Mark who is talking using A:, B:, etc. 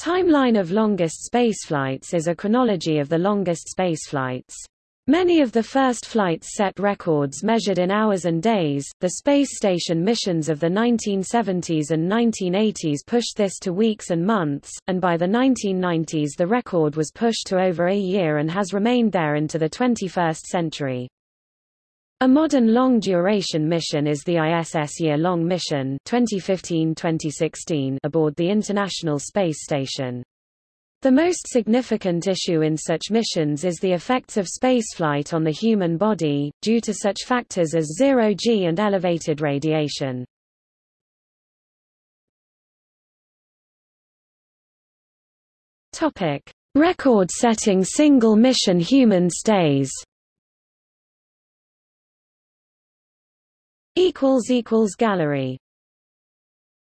A: Timeline of longest spaceflights is a chronology of the longest spaceflights. Many of the first flights set records measured in hours and days. The space station missions of the 1970s and 1980s pushed this to weeks and months, and by the 1990s the record was pushed to over a year and has remained there into the 21st century. A modern long-duration mission is the ISS Year-Long Mission 2015-2016 aboard the International Space Station. The most significant issue in such missions is the effects of spaceflight on the human body, due to such factors as zero-G and elevated radiation. Record-setting single-mission human stays Gallery